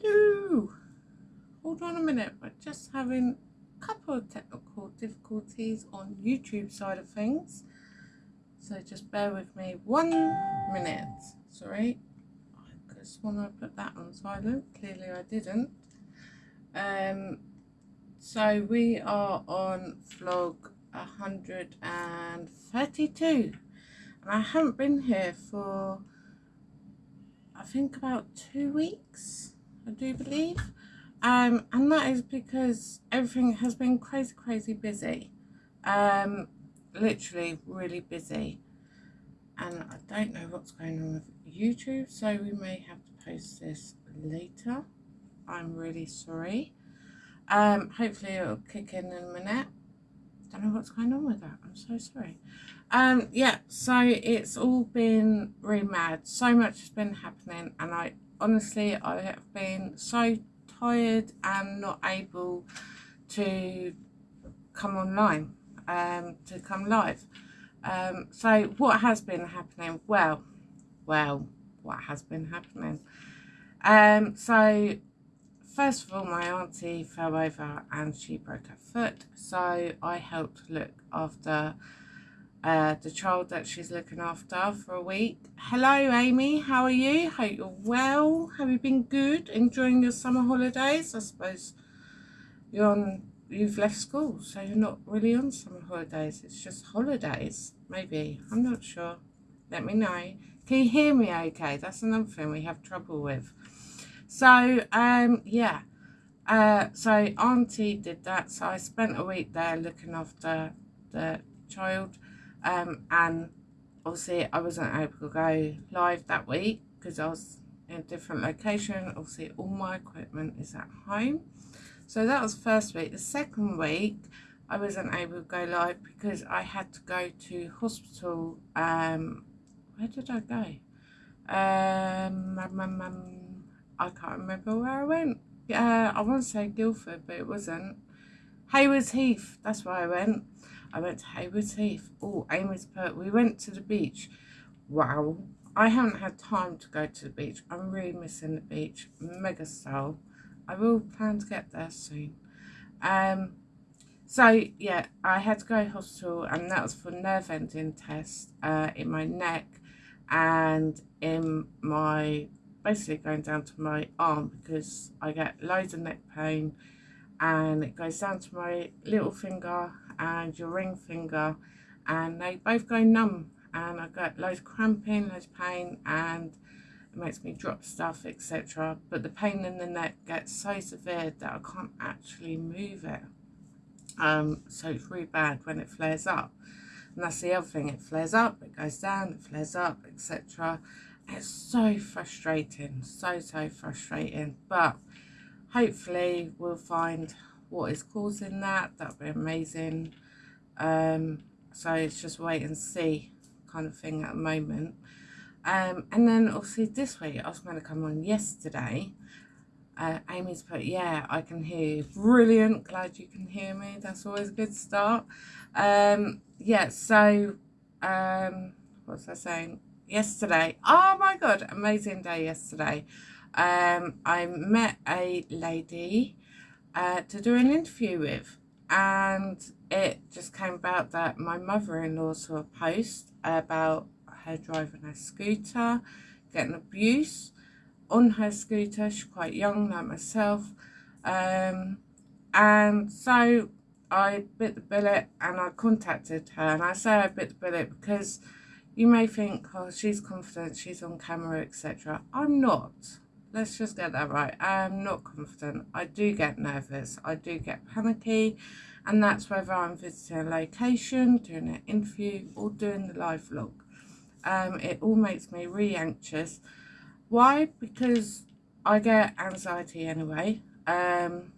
Hello. Hold on a minute. We're just having a couple of technical difficulties on YouTube side of things. So just bear with me one minute. Sorry. I just want to put that on silent. Clearly I didn't. Um, so we are on vlog 132 and I haven't been here for I think about two weeks I do believe. Um, and that is because everything has been crazy crazy busy. Um, literally really busy. And I don't know what's going on with YouTube so we may have to post this later. I'm really sorry. Um, hopefully it'll kick in in a minute. Don't know what's going on with that. I'm so sorry. Um yeah so it's all been really mad. So much has been happening and I honestly I have been so tired and not able to come online um to come live. Um so what has been happening? Well well what has been happening? Um so first of all my auntie fell over and she broke her foot. So I helped look after uh, the child that she's looking after for a week. Hello Amy, how are you? Hope you're well. Have you been good? Enjoying your summer holidays? I suppose you're on you've left school so you're not really on summer holidays it's just holidays maybe I'm not sure let me know can you hear me okay that's another thing we have trouble with so um yeah uh so auntie did that so i spent a week there looking after the child um and obviously i wasn't able to go live that week because i was in a different location obviously all my equipment is at home so that was first week the second week i wasn't able to go live because i had to go to hospital um where did i go um, um, um, um I can't remember where I went. Yeah, I want to say Guildford, but it wasn't. Haywards Heath, that's where I went. I went to Haywards Heath. Oh, Amy's put, we went to the beach. Wow, I haven't had time to go to the beach. I'm really missing the beach. Mega style. I will plan to get there soon. Um, so yeah, I had to go to hospital and that was for nerve ending test uh, in my neck and in my basically going down to my arm because I get loads of neck pain and it goes down to my little finger and your ring finger and they both go numb and I get loads of cramping, loads of pain and it makes me drop stuff etc but the pain in the neck gets so severe that I can't actually move it. Um, so it's really bad when it flares up. And that's the other thing it flares up it goes down it flares up etc it's so frustrating so so frustrating. But hopefully we'll find what is causing that that'd be amazing um so it's just wait and see kind of thing at the moment um and then obviously this week i was going to come on yesterday uh, Amy's put, yeah, I can hear you. Brilliant. Glad you can hear me. That's always a good start. Um, yeah, so, um, what was I saying? yesterday. Oh my God, amazing day yesterday. Um, I met a lady uh, to do an interview with and it just came about that my mother-in-law saw a post about her driving her scooter, getting abuse on her scooter. She's quite young like myself. Um, and so I bit the bullet and I contacted her and I say I bit the bullet because you may think, oh, she's confident, she's on camera, etc. I'm not. Let's just get that right. I am not confident. I do get nervous. I do get panicky. And that's whether I'm visiting a location, doing an interview, or doing the live vlog. Um, it all makes me really anxious. Why? Because I get anxiety anyway. Um,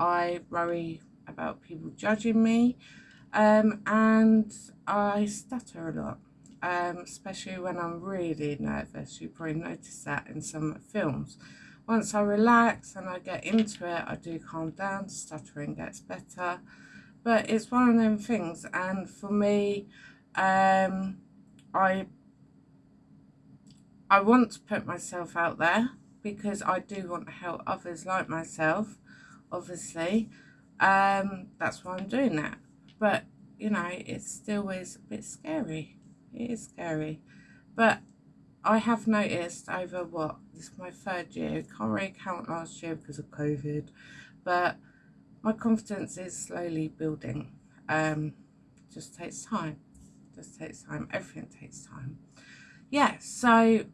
I worry about people judging me. Um, and I stutter a lot um, especially when I'm really nervous. You probably notice that in some films. Once I relax and I get into it, I do calm down, stuttering gets better. But it's one of them things, and for me, um, I I want to put myself out there because I do want to help others like myself, obviously. Um, that's why I'm doing that. But, you know, it still is a bit scary. It is scary. But I have noticed over what, this is my third year, can't really count last year because of COVID, but my confidence is slowly building. Um, just takes time. Just takes time. Everything takes time. Yeah, so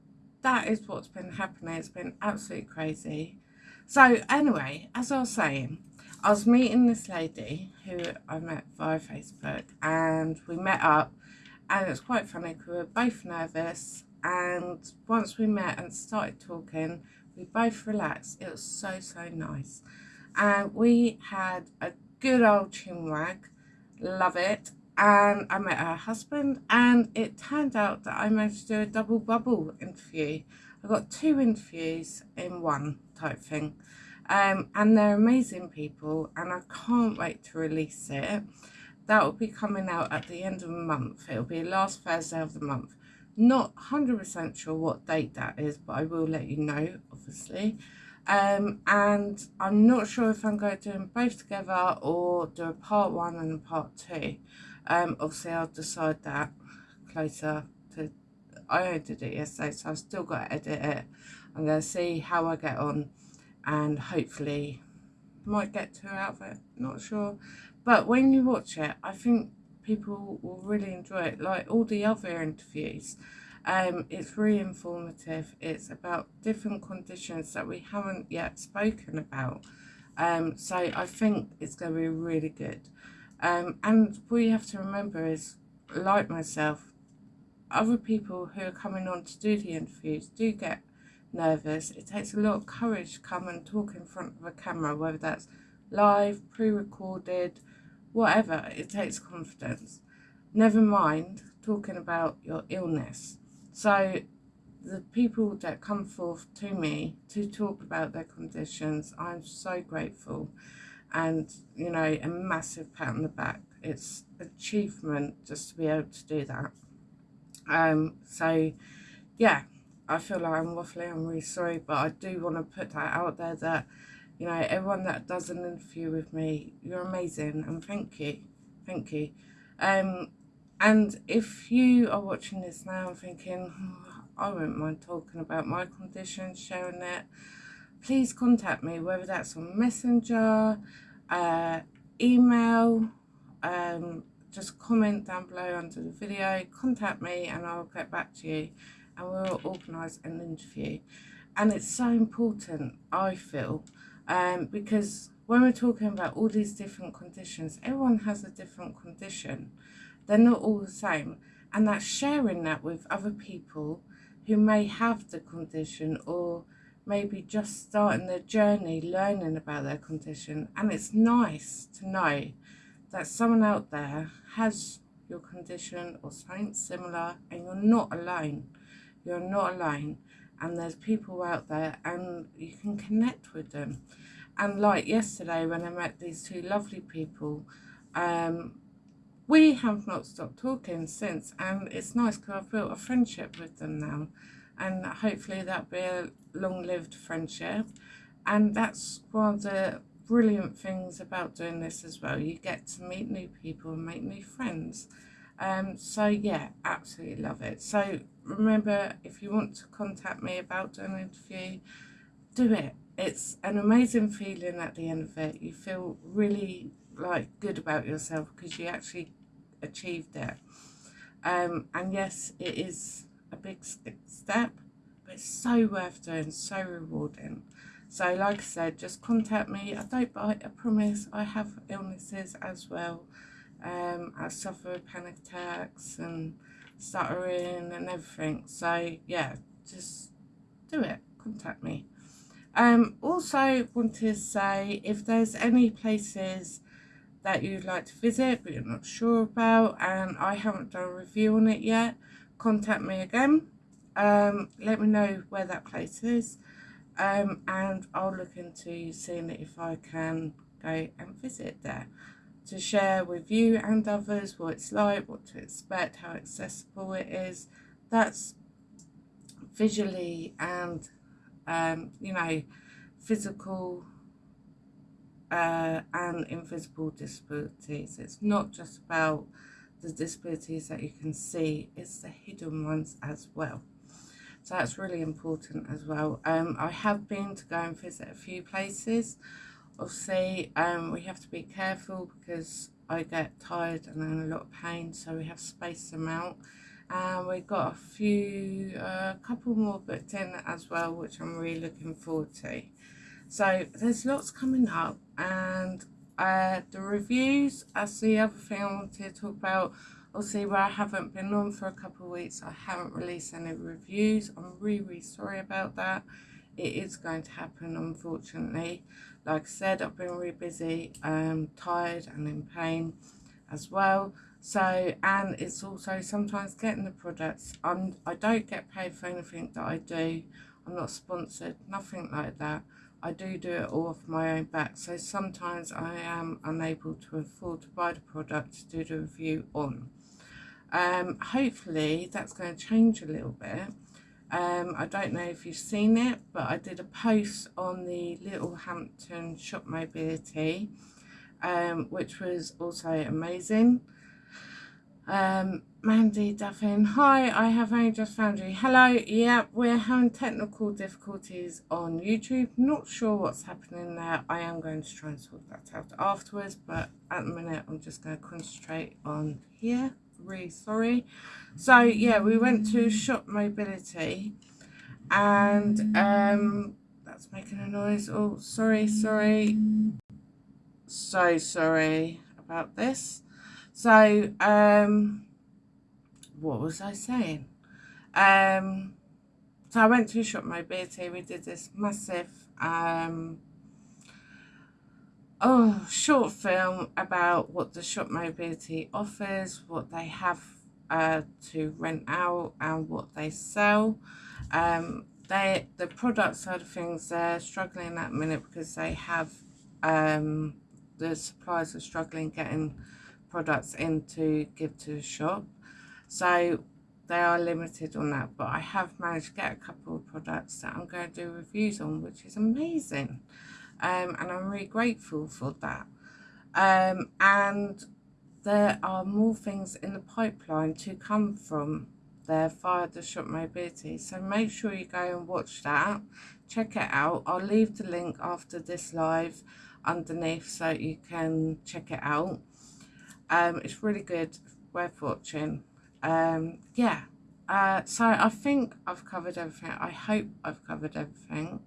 that is what's been happening. It's been absolutely crazy. So anyway, as I was saying, I was meeting this lady who I met via Facebook and we met up and it's quite funny because we were both nervous and once we met and started talking, we both relaxed. It was so, so nice. And we had a good old chinwag. Love it. And I met her husband and it turned out that I managed to do a double bubble interview. I got two interviews in one type thing. Um, and they're amazing people and I can't wait to release it. That will be coming out at the end of the month. It'll be last Thursday of the month. Not 100% sure what date that is, but I will let you know, obviously. Um, and I'm not sure if I'm going to do them both together or do a part one and a part two. Um, obviously, I'll decide that closer to. I only did it yesterday, so I've still got to edit it. I'm going to see how I get on and hopefully might get two out of it. Not sure. But when you watch it, I think people will really enjoy it. Like all the other interviews, um, it's really informative. It's about different conditions that we haven't yet spoken about. Um, so I think it's going to be really good. Um, and what you have to remember is, like myself, other people who are coming on to do the interviews do get nervous. It takes a lot of courage to come and talk in front of a camera, whether that's live, pre-recorded, whatever, it takes confidence. Never mind talking about your illness. So the people that come forth to me to talk about their conditions, I'm so grateful. And, you know, a massive pat on the back. It's achievement just to be able to do that. Um, so, yeah, I feel like I'm waffling, I'm really sorry, but I do want to put that out there that you know, everyone that does an interview with me, you're amazing and thank you. Thank you. Um, and if you are watching this now and thinking, oh, I won't mind talking about my condition, sharing it, please contact me, whether that's on Messenger, uh, email, um, just comment down below under the video, contact me and I'll get back to you and we'll organise an interview. And it's so important, I feel, um, because when we're talking about all these different conditions, everyone has a different condition. They're not all the same. And that's sharing that with other people who may have the condition or maybe just starting their journey learning about their condition. And it's nice to know that someone out there has your condition or something similar and you're not alone. You're not alone and there's people out there and you can connect with them. And like yesterday when I met these two lovely people um, we have not stopped talking since and it's nice because I've built a friendship with them now and hopefully that'll be a long-lived friendship. And that's one of the brilliant things about doing this as well you get to meet new people and make new friends. Um, so yeah absolutely love it. So remember if you want to contact me about an interview do it. It's an amazing feeling at the end of it. You feel really like good about yourself because you actually achieved it. Um, and yes it is a big step but it's so worth doing so rewarding. So like I said just contact me. I don't bite I promise. I have illnesses as well um, I suffer panic attacks and stuttering and everything. So yeah, just do it. Contact me. Um, also want to say if there's any places that you'd like to visit but you're not sure about and I haven't done a review on it yet, contact me again. Um, let me know where that place is um, and I'll look into seeing if I can go and visit there to share with you and others what it's like, what to expect, how accessible it is. That's visually and um, you know, physical uh, and invisible disabilities. It's not just about the disabilities that you can see, it's the hidden ones as well. So that's really important as well. Um, I have been to go and visit a few places. Obviously, um, we have to be careful because I get tired and in a lot of pain, so we have spaced them out. And we've got a few, a uh, couple more booked in as well, which I'm really looking forward to. So there's lots coming up and uh, the reviews, that's the other thing I wanted to talk about. Obviously where I haven't been on for a couple of weeks, I haven't released any reviews. I'm really, really sorry about that. It is going to happen unfortunately. Like I said, I've been really busy, um, tired and in pain as well. So, and it's also sometimes getting the products. I'm, I don't get paid for anything that I do. I'm not sponsored, nothing like that. I do do it all off my own back, so sometimes I am unable to afford to buy the product to do the review on. Um, hopefully that's going to change a little bit. Um, I don't know if you've seen it, but I did a post on the Littlehampton Shop Mobility, um, which was also amazing. Um, Mandy Duffin, hi, I have only just found you. Hello, yeah, we're having technical difficulties on YouTube. Not sure what's happening there. I am going to try and sort that out afterwards, but at the minute I'm just going to concentrate on here. Really sorry. So, yeah, we went to Shop Mobility and um, that's making a noise. Oh, sorry, sorry. So sorry about this. So, um, what was I saying? Um, so I went to Shop Mobility. We did this massive, um, oh, short film about what the Shop Mobility offers, what they have uh, to rent out, and what they sell. Um, they the product side of things they're struggling at the minute because they have um, the suppliers are struggling getting products in to give to the shop. So they are limited on that, but I have managed to get a couple of products that I'm going to do reviews on, which is amazing. Um, and I'm really grateful for that. Um, and there are more things in the pipeline to come from there via the shop mobility so make sure you go and watch that check it out i'll leave the link after this live underneath so you can check it out um, it's really good, worth watching. Um, yeah, uh, so I think I've covered everything. I hope I've covered everything.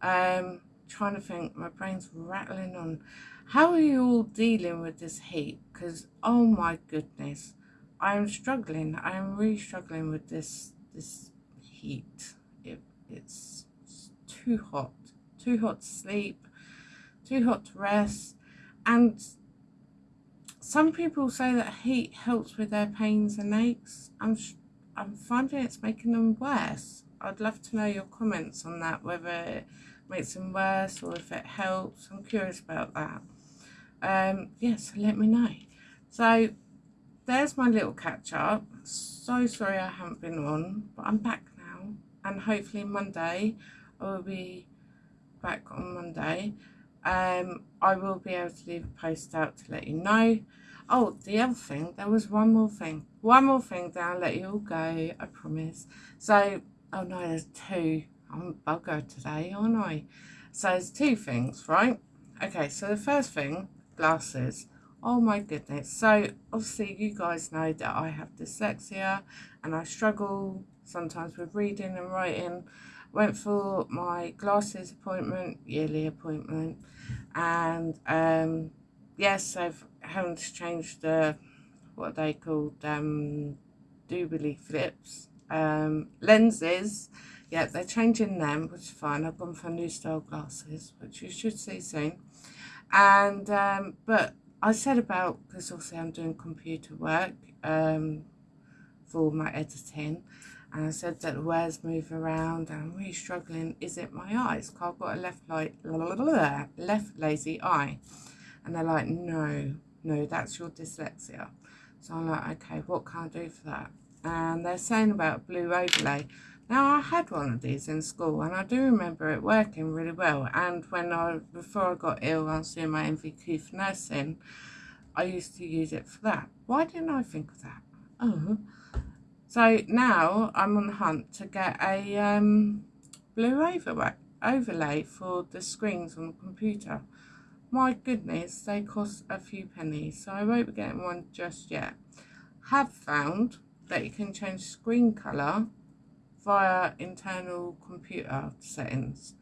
Um, trying to think, my brain's rattling on. How are you all dealing with this heat? Because, oh my goodness, I am struggling. I am really struggling with this this heat. It, it's, too hot. Too hot to sleep. Too hot to rest. And some people say that heat helps with their pains and aches. I'm, I'm finding it's making them worse. I'd love to know your comments on that, whether makes them worse or if it helps. I'm curious about that. Um, yes, yeah, so let me know. So there's my little catch up. So sorry I haven't been on, but I'm back now. And hopefully Monday, I will be back on Monday um, I will be able to leave a post out to let you know. Oh, the other thing, there was one more thing. One more thing, then I'll let you all go, I promise. So, oh no, there's two. I'm a bugger today, aren't I? So there's two things, right? Okay, so the first thing, glasses. Oh my goodness. So obviously you guys know that I have dyslexia and I struggle sometimes with reading and writing went for my glasses appointment, yearly appointment, and um, yes, I've having to change the what they called um, doobly flips um, lenses. Yeah, they're changing them, which is fine. I've gone for new style glasses, which you should see soon. And um, but I said about because obviously I'm doing computer work um, for my editing and I said that the words move around and I'm really struggling. Is it my eyes? Because I've got a left, light, left lazy eye. And they're like, no, no, that's your dyslexia. So I'm like, okay, what can I do for that? And they're saying about blue overlay. Now I had one of these in school and I do remember it working really well and when I before I got ill I was doing my NVQ for nursing I used to use it for that. Why didn't I think of that? Oh. So now I'm on the hunt to get a um, blue overlay, overlay for the screens on the computer. My goodness, they cost a few pennies, so I won't be getting one just yet. Have found that you can change screen colour via internal computer settings,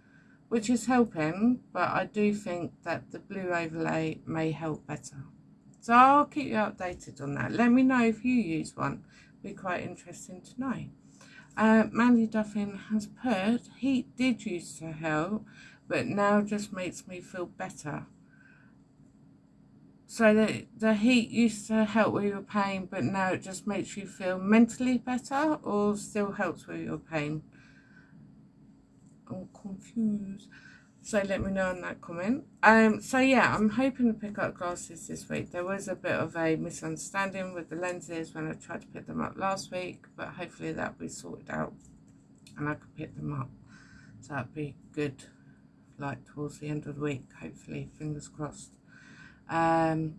which is helping, but I do think that the blue overlay may help better. So I'll keep you updated on that. Let me know if you use one. Be quite interesting to know. Uh, Mandy Duffin has put, heat did used to help, but now just makes me feel better. So the, the heat used to help with your pain, but now it just makes you feel mentally better or still helps with your pain? I'm confused. So let me know in that comment. Um, so yeah, I'm hoping to pick up glasses this week. There was a bit of a misunderstanding with the lenses when I tried to pick them up last week, but hopefully that'll be sorted out and I can pick them up. So that'd be good, like towards the end of the week, hopefully, fingers crossed. Um,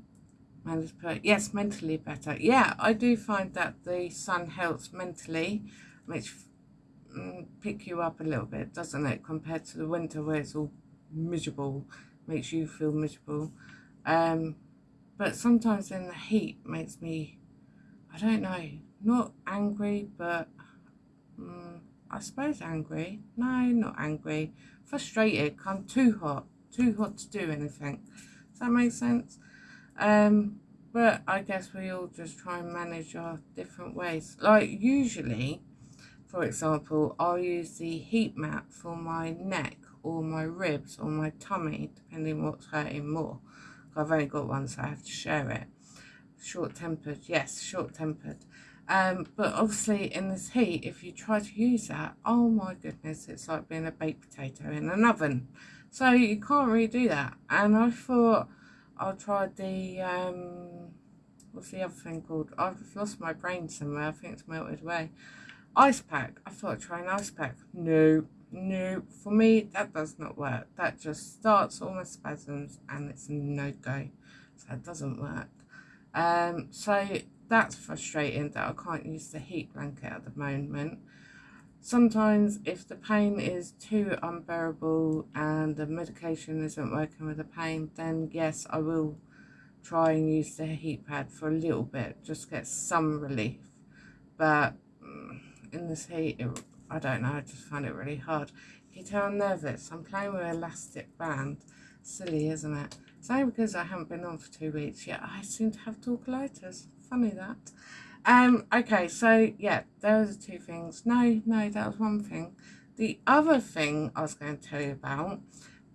yes, mentally better. Yeah, I do find that the sun helps mentally, makes mm, pick you up a little bit, doesn't it? Compared to the winter where it's all miserable, makes you feel miserable. Um, but sometimes in the heat makes me, I don't know, not angry, but um, I suppose angry. No, not angry. Frustrated. I'm too hot. Too hot to do anything. Does that make sense? Um, but I guess we all just try and manage our different ways. Like usually, for example, I'll use the heat mat for my neck or my ribs or my tummy, depending what's hurting more. I've only got one, so I have to share it. Short-tempered, yes, short-tempered. Um, but obviously in this heat, if you try to use that, oh my goodness, it's like being a baked potato in an oven. So you can't really do that. And I thought I'll try the, um, what's the other thing called? I've lost my brain somewhere. I think it's melted away. Ice pack. I thought I'd try an ice pack. No, no. For me, that does not work. That just starts all my spasms and it's no-go. So it doesn't work. Um, so that's frustrating that I can't use the heat blanket at the moment. Sometimes if the pain is too unbearable and the medication isn't working with the pain, then yes, I will try and use the heat pad for a little bit, just get some relief. But mm, in this heat, it, I don't know, I just find it really hard. You tell I'm nervous. I'm playing with elastic band. Silly, isn't it? It's only because I haven't been on for two weeks yet. I seem to have tonsillitis. Funny that. Um, okay, so yeah, those are two things. No, no, that was one thing. The other thing I was going to tell you about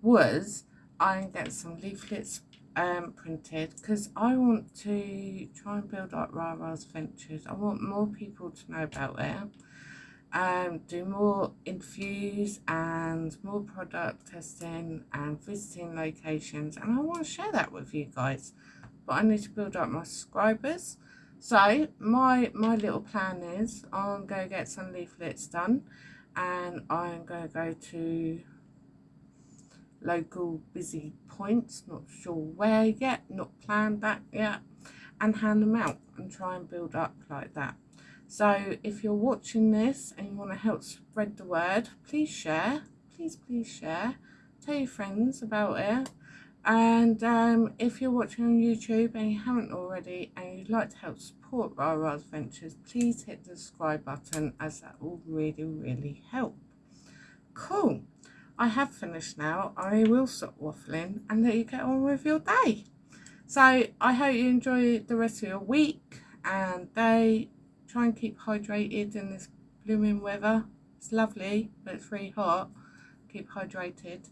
was I'm getting some leaflets um, printed because I want to try and build up Rara's Ventures. I want more people to know about it. Um, do more interviews and more product testing and visiting locations and I want to share that with you guys but I need to build up my subscribers so my, my little plan is I'm going to get some leaflets done and I'm going to go to local busy points, not sure where yet, not planned that yet, and hand them out and try and build up like that. So if you're watching this and you want to help spread the word, please share, please, please share, tell your friends about it and um, if you're watching on YouTube and you haven't already and you'd like to help support Rara's Ventures, please hit the subscribe button as that will really, really help. Cool. I have finished now. I will stop waffling and let you get on with your day. So I hope you enjoy the rest of your week and day. Try and keep hydrated in this blooming weather. It's lovely, but it's really hot. Keep hydrated.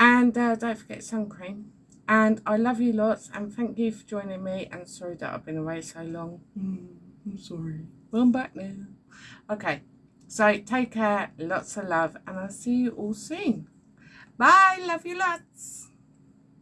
And uh, don't forget sun cream. And I love you lots and thank you for joining me. And sorry that I've been away so long. Mm, I'm sorry. Well, I'm back now. Okay, so take care, lots of love, and I'll see you all soon. Bye, love you lots.